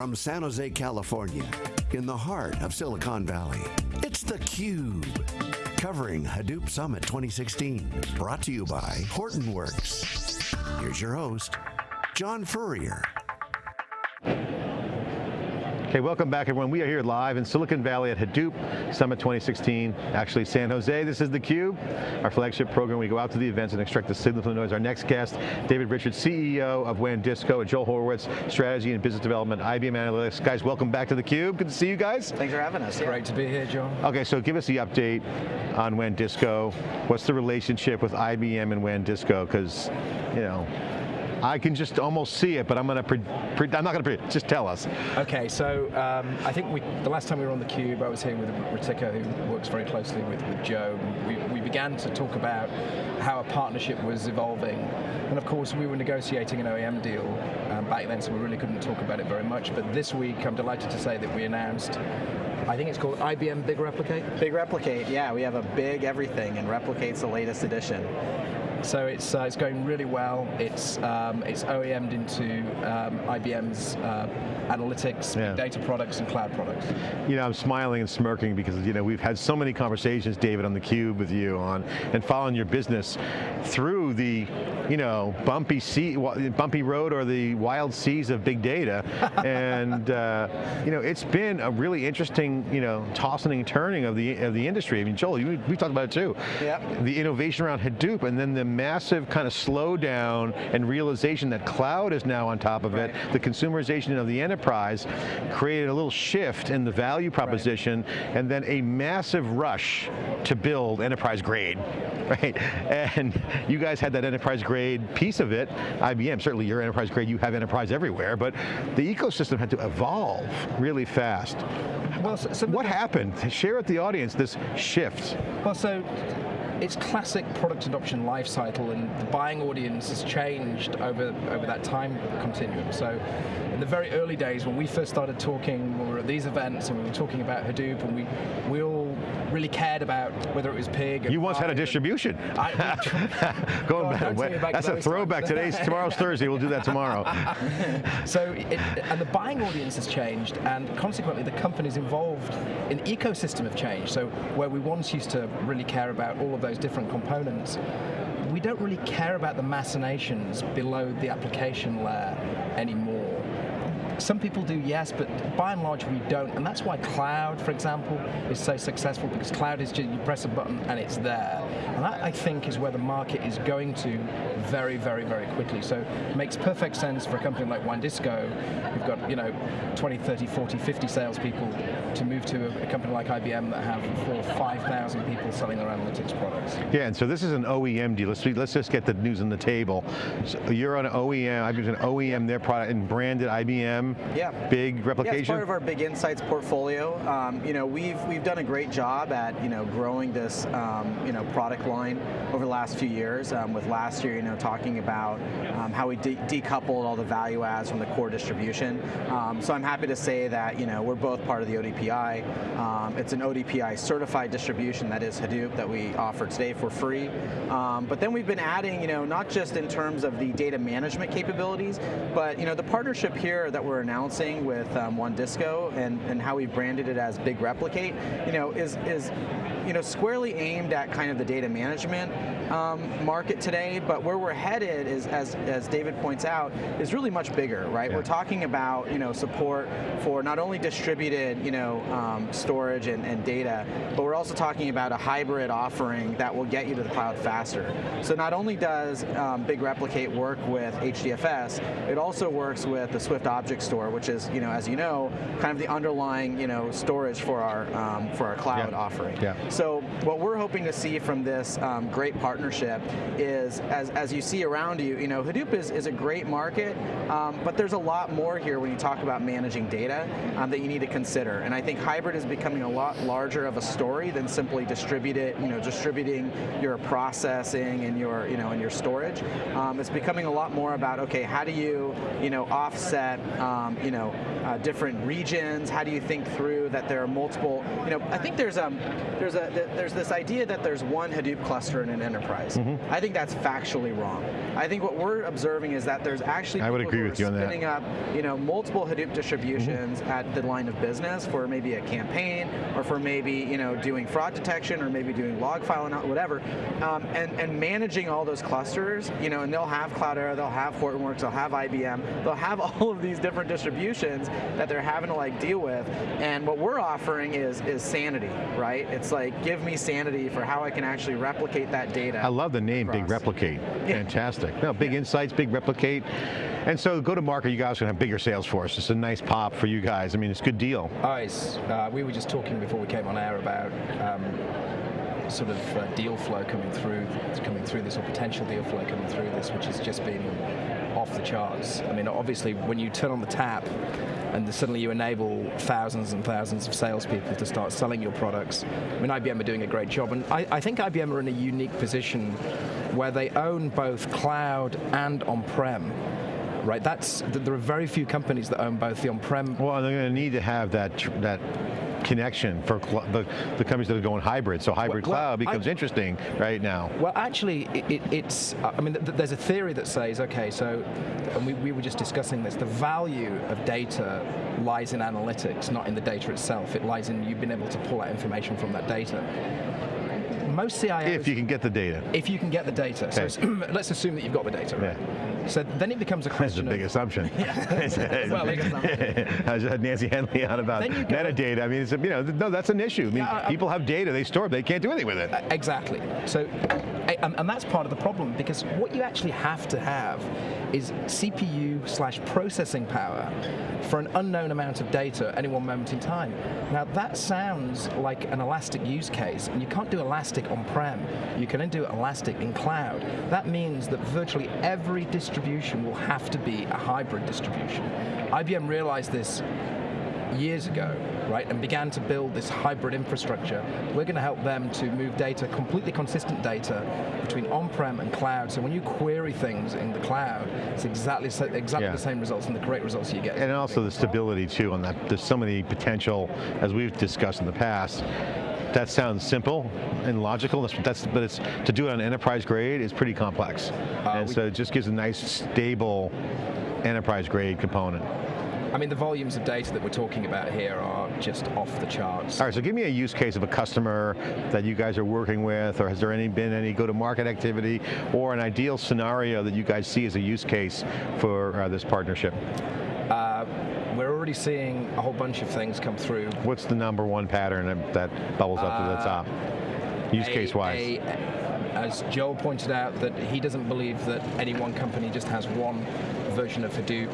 From San Jose, California, in the heart of Silicon Valley, it's theCUBE. Covering Hadoop Summit 2016. Brought to you by Hortonworks. Here's your host, John Furrier. Okay, welcome back everyone. We are here live in Silicon Valley at Hadoop Summit 2016, actually San Jose. This is theCUBE, our flagship program. We go out to the events and extract the signal from the noise. Our next guest, David Richards, CEO of WANdisco, and Joel Horowitz, Strategy and Business Development, IBM Analytics. Guys, welcome back to theCUBE. Good to see you guys. Thanks for having us. Yeah. Great to be here, John. Okay, so give us the update on WANdisco. What's the relationship with IBM and WANdisco? Because, you know, I can just almost see it, but I'm going to, I'm not going to, just tell us. Okay, so um, I think we, the last time we were on the cube, I was here with Ritika, who works very closely with, with Joe. We, we began to talk about how a partnership was evolving. And of course, we were negotiating an OEM deal um, back then, so we really couldn't talk about it very much. But this week, I'm delighted to say that we announced I think it's called IBM Big Replicate? Big Replicate, yeah. We have a big everything, and Replicate's the latest edition. So it's uh, it's going really well. It's um, it's OEM'd into um, IBM's uh, analytics, yeah. data products, and cloud products. You know, I'm smiling and smirking because you know we've had so many conversations, David, on the cube with you on and following your business through the you know bumpy sea, bumpy road or the wild seas of big data, and uh, you know it's been a really interesting you know tossing and turning of the of the industry. I mean, Joel, you, we talked about it too. Yeah. The innovation around Hadoop, and then the massive kind of slowdown and realization that cloud is now on top of right. it, the consumerization of the enterprise created a little shift in the value proposition right. and then a massive rush to build enterprise grade, right? And you guys had that enterprise grade piece of it, IBM, certainly your enterprise grade, you have enterprise everywhere, but the ecosystem had to evolve really fast. Well, so, so what happened? Share with the audience this shift. Well, so it's classic product adoption life cycle and the buying audience has changed over, over that time continuum. So in the very early days when we first started talking, when we were at these events and we were talking about Hadoop and we, we all really cared about whether it was pig. You once had a distribution. I, Going back, back, that's a throwback. Today's tomorrow's Thursday. We'll do that tomorrow. so, it, and the buying audience has changed, and consequently, the companies involved in the ecosystem have changed. So, where we once used to really care about all of those different components, we don't really care about the machinations below the application layer anymore. Some people do, yes, but by and large we don't, and that's why cloud, for example, is so successful, because cloud is just, you press a button and it's there. And that, I think, is where the market is going to very, very, very quickly. So it makes perfect sense for a company like WANdisco, who've got, you know, 20, 30, 40, 50 salespeople, to move to a, a company like IBM that have four 5,000 people selling their analytics products. Yeah, and so this is an OEM deal. Let's, let's just get the news on the table. So you're on an OEM, IBM's an OEM, their product, and branded IBM yeah. big replication? Yeah, it's part of our big insights portfolio. Um, you know, we've we've done a great job at you know growing this um, you know product line over the last few years. Um, with last year, you know, talking about um, how we de decoupled all the value adds from the core distribution. Um, so I'm happy to say that you know we're both part of the ODPI. Um, it's an ODPI certified distribution that is Hadoop that we offer today for free. but then we've been adding, you know, not just in terms of the data management capabilities, but you know the partnership here that we're announcing with um, WANdisco and, and how we branded it as Big Replicate, you know, is, is you know, squarely aimed at kind of the data management um, market today, but where we're headed is, as, as David points out, is really much bigger, right? Yeah. We're talking about, you know, support for not only distributed, you know, um, storage and, and data, but we're also talking about a hybrid offering that will get you to the cloud faster. So not only does um, Big Replicate work with HDFS, it also works with the Swift Object Store, which is, you know, as you know, kind of the underlying, you know, storage for our um, for our cloud yeah. offering. Yeah. So what we're hoping to see from this um, great partnership is, as, as you see around you, you know, Hadoop is, is a great market, um, but there's a lot more here when you talk about managing data um, that you need to consider. And I think hybrid is becoming a lot larger of a story than simply distributed, you know, distributing your processing and your, you know, and your storage. Um, it's becoming a lot more about, okay, how do you, you know, offset um, you know, uh, different regions? How do you think through that there are multiple, you know, I think there's, um, there's, a, there's this idea that there's one Hadoop cluster in an enterprise. Mm-hmm. I think that's factually wrong. I think what we're observing is that there's actually I would agree with you on that. spinning up, you know, multiple Hadoop distributions Mm-hmm. at the line of business for maybe a campaign or for maybe, you know, doing fraud detection or maybe doing log file and whatever, um, and, and managing all those clusters, you know, and they'll have Cloudera, they'll have Hortonworks, they'll have IBM, they'll have all of these different distributions that they're having to like deal with. And what we're offering is is sanity, right? It's like give me sanity for how I can actually replicate that data. I love the name, Big across. Replicate. Fantastic. No, big insights, big replicate. And so go to market, you guys are going to have bigger sales force. It's a nice pop for you guys. I mean, it's a good deal. Oh, it's, uh, we were just talking before we came on air about um, sort of uh, deal flow coming through, coming through this, or potential deal flow coming through this, which has just been off the charts. I mean, obviously, when you turn on the tap and suddenly you enable thousands and thousands of salespeople to start selling your products, I mean, IBM are doing a great job, and I, I think IBM are in a unique position where they own both cloud and on-prem. Right, that's there are very few companies that own both the on-prem Well, they're going to need to have that that connection for the, the companies that are going hybrid. So hybrid Well, cloud I- becomes interesting right now. Well, actually, it, it, it's. I mean, th- there's a theory that says, okay, so, and we, we were just discussing this. The value of data lies in analytics, not in the data itself. It lies in you being able to pull out information from that data. Most CIOs, If you can get the data. if you can get the data. So Okay. it's- let's assume that you've got the data. Right? So then it becomes a question. That's a big assumption. Well, big assumption. I just had Nancy Henley on about Then you go- metadata. I mean, it's a, you know, no, that's an issue. I mean, Yeah, people have data, they store it, they can't do anything with it. Exactly. So, and, and that's part of the problem because what you actually have to have is CPU slash processing power for an unknown amount of data at any one moment in time. Now that sounds like an elastic use case, and you can't do elastic on-prem. You can only do elastic in cloud. That means that virtually every distribution will have to be a hybrid distribution. IBM realized this years ago, right, and began to build this hybrid infrastructure. We're going to help them to move data, completely consistent data, between on-prem and cloud. So when you query things in the cloud, it's exactly so, exactly Yeah. the same results and the great results you get. And also the stability too on that. There's so many potential, as we've discussed in the past, that sounds simple and logical, that's, that's, but it's to do it on enterprise grade is pretty complex. Uh, and so it just gives a nice stable enterprise grade component. I mean, the volumes of data that we're talking about here are just off the charts. All right, so give me a use case of a customer that you guys are working with, or has there any been any go-to-market activity, or an ideal scenario that you guys see as a use case for uh, this partnership? Uh, we're already seeing a whole bunch of things come through. What's the number one pattern that, bubbles up to the top? Use Uh, a- case wise. a- as Joel pointed out, that he doesn't believe that any one company just has one version of Hadoop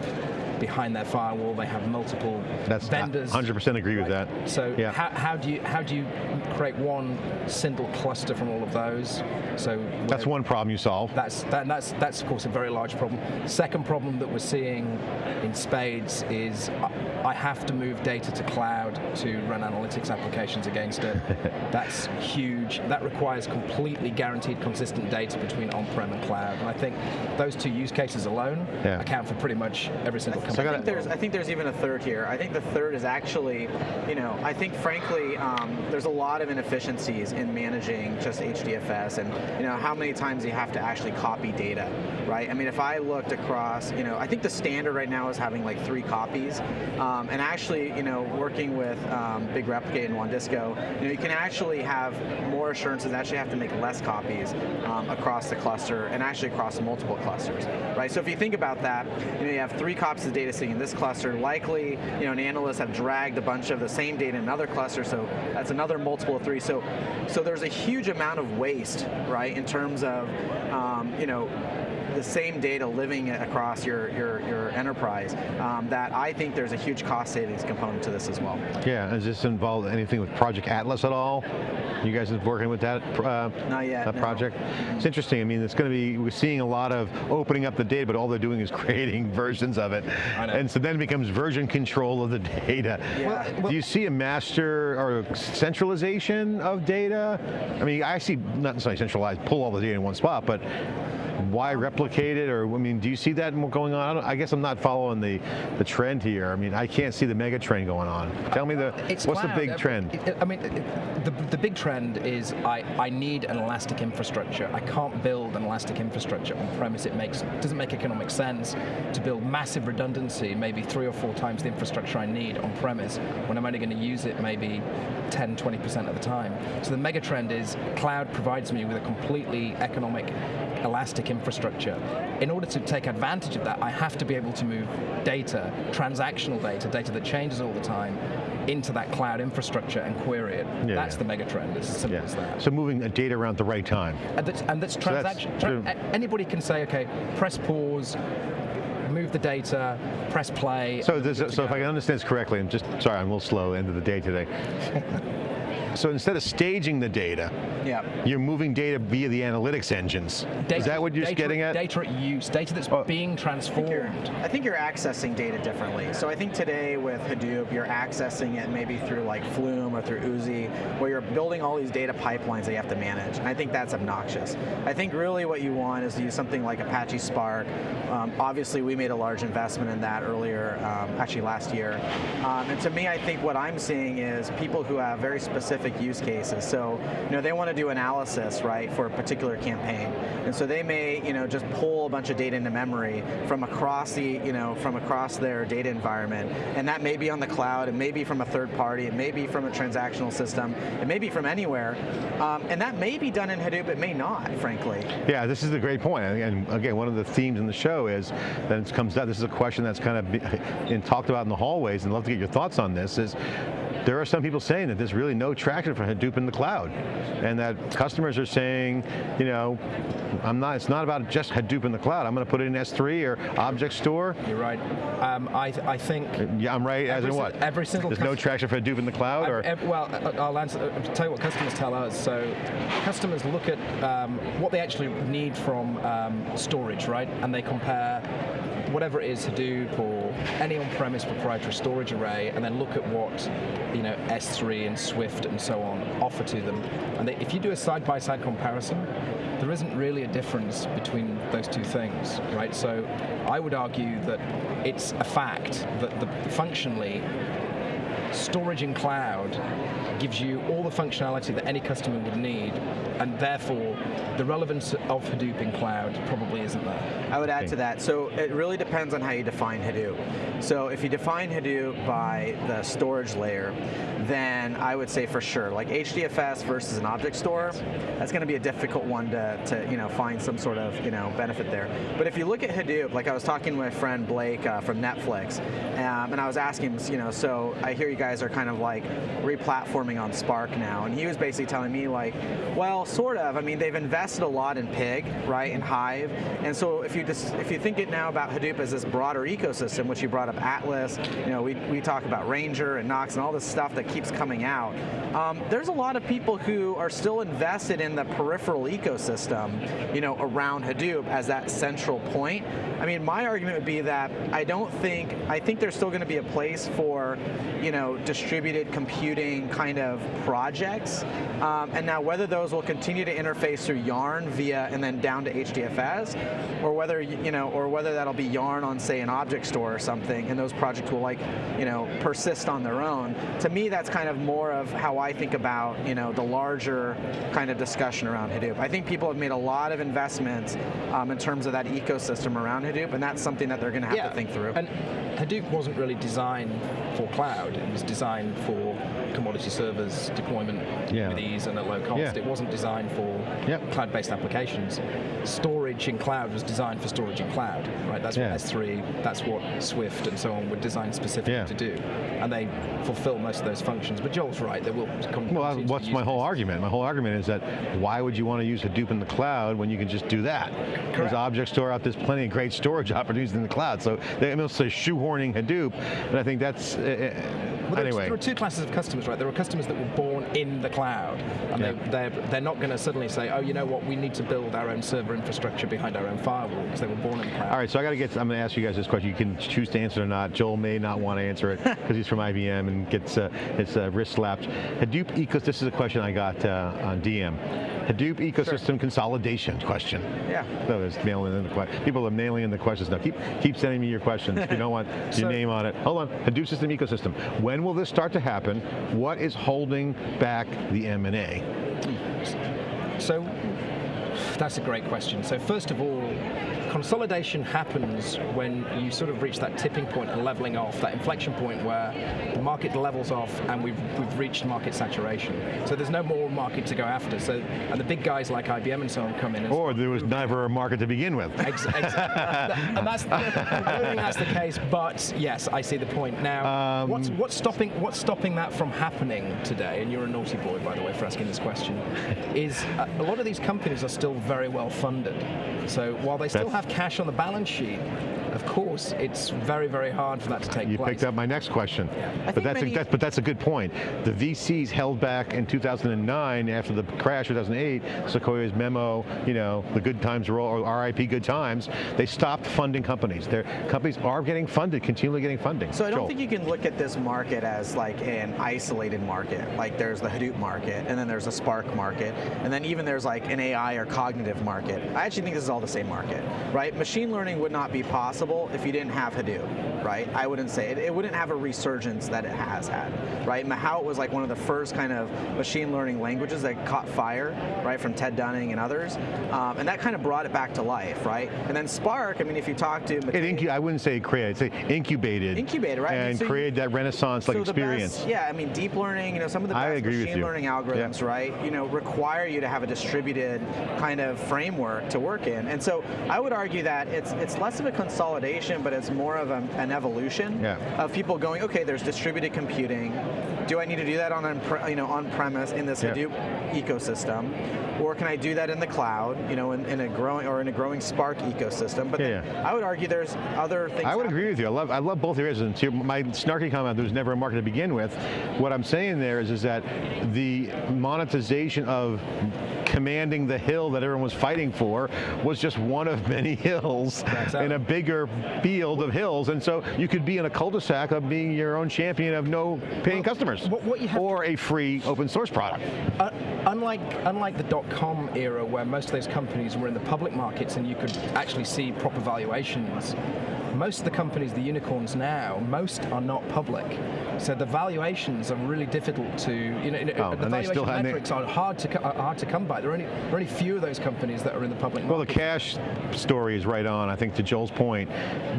behind their firewall. They have multiple That's vendors. 100% agree with that. So Yeah. how, how do you how do you create one single cluster from all of those? So That's one problem you solve. that's that, that's that's of course a very large problem. Second problem that we're seeing in spades is uh, I- I have to move data to cloud to run analytics applications against it. that's huge. That requires completely guaranteed consistent data between on-prem and cloud. And I think those two use cases alone Yeah. account for pretty much every single So company. I think there's I think there's even a third here. I think the third is actually, you know, I think frankly um, there's a lot of inefficiencies in managing just HDFS and you know how many times you have to actually copy data, right? I mean, if I looked across, you know, I think the standard right now is having like three copies, um, and actually, you know, working with um, Big Replicate and WANDisco, you know, you can actually have more assurances. Actually, have to make less copies um, across the cluster and actually across multiple clusters, right? So if you think about that, you know, you have three copies of data sitting in this cluster. Likely, you know, an analyst have dragged a bunch of the same data in another cluster, so that's another multiple of three. So, so there's a huge amount of waste, right, in terms of, um, you know, the same data living across your your, your enterprise. Um, that I think there's a huge cost savings component to this as well. Yeah, does this involve anything with Project Atlas at all? You guys are working with that uh, Not yet, that no. project? It's interesting. I mean, it's going to be, we're seeing a lot of opening up the data, but all they're doing is creating versions of it. I know. And so then it becomes version control of the data. Yeah. Well, Do you see a master or centralization of data? I mean, I see not necessarily centralized, pull all the data in one spot, but why replicate it? Or I mean, do you see that going on? I, I guess I'm not following the the trend here. I mean, I can't see the mega trend going on. Tell me the It's what's cloud. the big uh, trend? I mean, the, the big trend is I, I need an elastic infrastructure. I can't build an elastic infrastructure on premise. It makes doesn't make economic sense to build massive redundancy, maybe three or four times the infrastructure I need on premise when I'm only going to use it maybe 10, 20% of the time. So the mega trend is cloud provides me with a completely economic, elastic infrastructure. In order to take advantage of that, I have to be able to move data, transactional data, data that changes all the time, into that cloud infrastructure and query it. Yeah, that's yeah. the mega trend. It's as simple as that. So moving the data around at the right time. And that's, and that's So that's transaction. sort of- anybody can say, okay, press pause, move the data, press play. So, so if I can understand this correctly, I'm just, sorry, I'm a little slow, end of the day today. so instead of staging the data, Yeah. you're moving data via the analytics engines. Data- Is that what you're data, getting at? Data at use, data that's Oh. being you're- transformed. I think you're accessing data differently. So I think today with Hadoop, you're accessing it maybe through like Flume or through Oozie, where you're building all these data pipelines that you have to manage. And I think that's obnoxious. I think really what you want is to use something like Apache Spark. Um, obviously, we made a large investment in that earlier, um, actually last year. Um, and to me, I think what I'm seeing is people who have very specific use cases. So, you know, they want to do analysis, right, for a particular campaign. And so they may, you know, just pull a bunch of data into memory from across the, you know, from across their data environment. And that may be on the cloud, it may be from a third party, it may be from a transactional system, it may be from anywhere. Um, and that may be done in Hadoop, it may not, frankly. Yeah, this is a great point. And and again, one of the themes in the show is that it comes down, this is a question that's kind of been talked about in the hallways, and I'd love to get your thoughts on this, is there are some people saying that there's really no traction for Hadoop in the cloud. And that customers are saying, you know, I'm not, it's not about just Hadoop in the cloud. I'm going to put it in S3 or Object Store. You're right. Um, I, I think. Yeah, I'm right, as Every in what? every single There's no traction for Hadoop in the cloud? or Ev- ev- well, I- I'll answer, I'll tell you what customers tell us. So customers look at um, what they actually need from um, storage, right? And they compare whatever it is, Hadoop or any on-premise proprietary storage array, and then look at what you know S3 and Swift and so on offer to them. And they, if you do a side-by-side comparison, there isn't really a difference between those two things, right? So I would argue that it's a fact that the, functionally storage in cloud gives you all the functionality that any customer would need, and therefore the relevance of Hadoop in cloud probably isn't there. I would add Okay. to that. So it really depends on how you define Hadoop. So if you define Hadoop by the storage layer, then I would say for sure, like HDFS versus an object store, that's going to be a difficult one to, to you know find some sort of you know benefit there. But if you look at Hadoop, like I was talking to my friend Blake uh, from Netflix, um, and I was asking him, you know, so I hear you guys are kind of like replatforming on Spark now, and he was basically telling me like, well, sort of. I mean, they've invested a lot in Pig, right, and Hive, and so if you just if you think it now about Hadoop as this broader ecosystem, which you brought up Atlas, you know, we, we talk about Ranger and Knox and all this stuff that keeps coming out. Um, there's a lot of people who are still invested in the peripheral ecosystem, you know, around Hadoop as that central point. I mean, my argument would be that I don't think I think there's still going to be a place for, you know, distributed computing kind of projects. Um, and now whether those will continue to interface through Yarn via and then down to HDFS, or whether you know, or whether that'll be Yarn on say an object store or something, and those projects will like, you know, persist on their own. To me, that's kind of more of how I think about you know the larger kind of discussion around Hadoop. I think people have made a lot of investments um, in terms of that ecosystem around Hadoop, and that's something that they're going to have to think through. And Hadoop wasn't really designed for cloud. It was designed for commodity servers deployment Yeah. with ease and at low cost. Yeah. It wasn't designed for Yep. cloud-based applications. Storage in cloud was designed for storage in cloud, right? That's Yeah. what S3, that's what Swift and so on were designed specifically to do. And they fulfill most of those functions. But Joel's right, there will come Well, what's my whole argument? My whole argument is that why would you want to use Hadoop in the cloud when you can just do that? There's Correct. Object Store out, there's plenty of great storage opportunities in the cloud. So they almost say shoehorning Hadoop, and I think that's, uh, Well, there, are, anyway. there are two classes of customers, right? There are customers that were born in the cloud, and Yeah. they, they're, they're not going to suddenly say, oh, you know what, we need to build our own server infrastructure behind our own firewall, because they were born in the cloud. All right, so I got to get. I'm going to ask you guys this question. You can choose to answer it or not. Joel may not want to answer it because he's from IBM and gets uh, his uh, wrist slapped. Hadoop ecosystem. This is a question I got uh, on DM. Hadoop ecosystem consolidation question. Yeah. So there's nailing in the que- people are nailing in the questions now. Keep keep sending me your questions. If you don't want your So- name on it. Hold on. Hadoop system ecosystem. When will this start to happen? What is holding back the M and A? So that's a great question. So first of all, consolidation happens when you sort of reach that tipping point and leveling off, that inflection point where the market levels off and we've, we've reached market saturation. So there's no more market to go after. So and the big guys like IBM and so on come in. Or there was never a market to begin with. Ex- ex- and that's, I don't think that's the case, but yes, I see the point. Now, Um, what's, what's, stopping, what's stopping that from happening today, and you're a naughty boy, by the way, for asking this question, is uh, a lot of these companies are still very well funded. So while they still That's- have cash on the balance sheet, of course, it's very, very hard for that to take You place. picked up my next question. But that's, a, that's but that's a good point. The VCs held back in 2009 after the crash 2008, Sequoia's memo, you know, the good times roll or RIP good times, they stopped funding companies. Their companies are getting funded, continually getting funding. So I don't Joel. think you can look at this market as like an isolated market. Like there's the Hadoop market, and then there's a Spark market, and then even there's like an AI or cognitive market. I actually think this is all the same market, right? Machine learning would not be possible if you didn't have Hadoop, right? I wouldn't say it. It wouldn't have a resurgence that it has had, right? Mahout was like one of the first kind of machine learning languages that caught fire, right, from Ted Dunning and others, um, and that kind of brought it back to life, right? And then Spark. I mean, if you talk to It I wouldn't say created, say incubated. Incubated, right? And so created that renaissance-like so experience. best- yeah, I mean, deep learning, you know, some of the I best machine learning algorithms, Yeah. right, you know, require you to have a distributed kind of framework to work in. And so I would argue that it's it's less of a consolidation, but it's more of a, an evolution Yeah. of people going, okay, there's distributed computing. Do I need to do that on, you know, on premise in this. Hadoop ecosystem? Or can I do that in the cloud, you know, in, in a growing or in a growing Spark ecosystem? But Yeah, yeah. I would argue there's other things. I would happening. agree with you. I love, I love both areas. And to my snarky comment, there was never a market to begin with. What I'm saying there is, is that the monetization of commanding the hill that everyone was fighting for was just one of many hills in a bigger field of hills. And so you could be in a cul-de-sac of being your own champion of no paying customers. What- what you have or a free open source product. Uh, unlike unlike the dot-com era where most of those companies were in the public markets and you could actually see proper valuations, most of the companies, the unicorns now, most are not public. So the valuations are really difficult to, you know, Oh, the and they valuation still have- and they- metrics are hard to are hard to come by. There are only there are only few of those companies that are in the public Well, the cash story is right on. I think to Joel's point,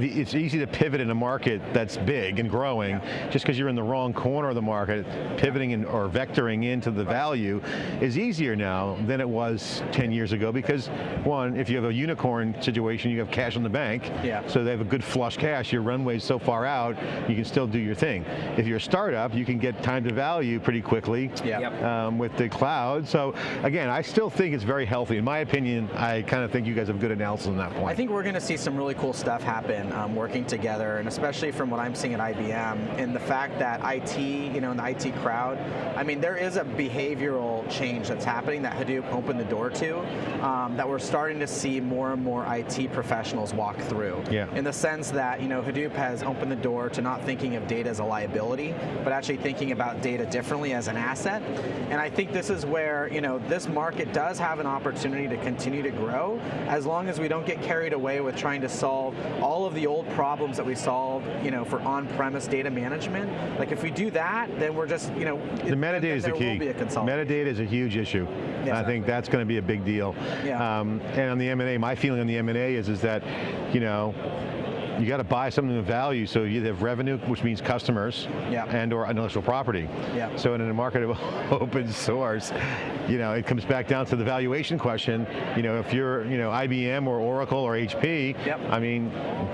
it's easy to pivot in a market that's big and growing. Just because you're in the wrong corner of the market, pivoting in, or vectoring into the value is easier now than it was 10 years ago. Because one, if you have a unicorn situation, you have cash on the bank. Yeah. So they have a good flush cash. Your runway's so far out, you can still do your thing. If you're a startup, you can get time to value pretty quickly Yep. um, with the cloud. So again, I still think it's very healthy. In my opinion, I kind of think you guys have good analysis on that point. I think we're going to see some really cool stuff happen um, working together, and especially from what I'm seeing at IBM, and the fact that IT, you know, in the IT crowd, I mean, there is a behavioral change that's happening that Hadoop opened the door to, um, that we're starting to see more and more IT professionals walk through. Yeah. In the sense that, you know, Hadoop has opened the door to not thinking of data as a liability, but actually thinking about data differently as an asset. And I think this is where, you know, this market does have an opportunity to continue to grow as long as we don't get carried away with trying to solve all of the old problems that we solved, you know, for on-premise data management. Like if we do that, then we're just, you know, the metadata is the key. a. Metadata is a huge issue. I think that's going to be a big deal. Yeah. Um, and on the M&A, my feeling on the M&A is, is that, you know, you got to buy something of value so you have revenue, which means customers, Yeah. and or intellectual property. Yeah. So in a market of open source, you know, it comes back down to the valuation question. You know, if you're, you know, IBM or Oracle or HP, Yep. I mean,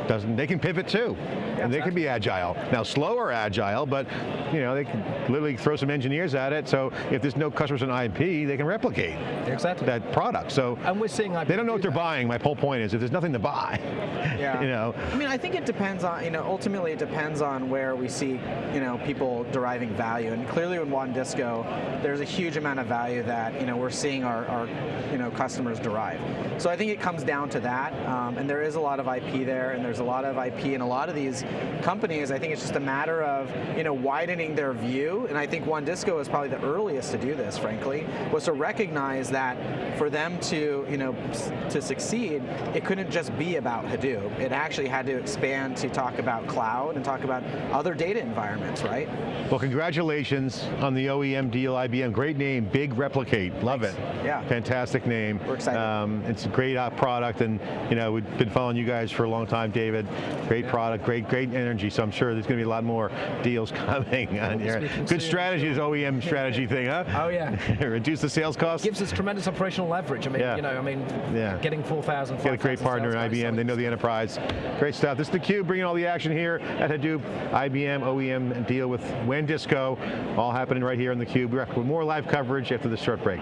doesn't they can pivot too, and they can be agile. Now, slower agile, but you know, they can literally throw some engineers at it. So if there's no customers in IP, they can replicate Exactly. that product. So and we're seeing they don't know what they're that. buying. My whole point is, if there's nothing to buy, Yeah. you know, I mean, I think it depends on, you know, ultimately it depends on where we see, you know, people deriving value. And clearly in WANdisco, there's a huge amount of value that, you know, we're seeing our, our you know, customers derive. So I think it comes down to that. Um, and there is a lot of IP there, and there's a lot of IP in a lot of these companies. I think it's just a matter of, you know, widening their view. And I think WANdisco is probably the earliest to do this, frankly, was to recognize that for them to, you know, to succeed, it couldn't just be about Hadoop. It actually had to expand to talk about cloud and talk about other data environments, right? Well, congratulations on the OEM deal, IBM. Great name, Big Replicate. Love Thanks. it. Yeah. Fantastic name. We're excited. Um, it's a great uh, product, and you know we've been following you guys for a long time, David. Great product, great, great energy. So I'm sure there's going to be a lot more deals coming on here. Good strategy, this OEM strategy thing, huh? Oh yeah. Reduce the sales costs. Gives us tremendous operational leverage. I mean, Yeah. you know, I mean, Yeah. getting 4,000, Got a great partner in IBM, they know the enterprise. Great stuff. This is theCUBE bringing all the action here at Hadoop, IBM, OEM deal with WANdisco, all happening right here on theCUBE. We're back with more live coverage after this short break.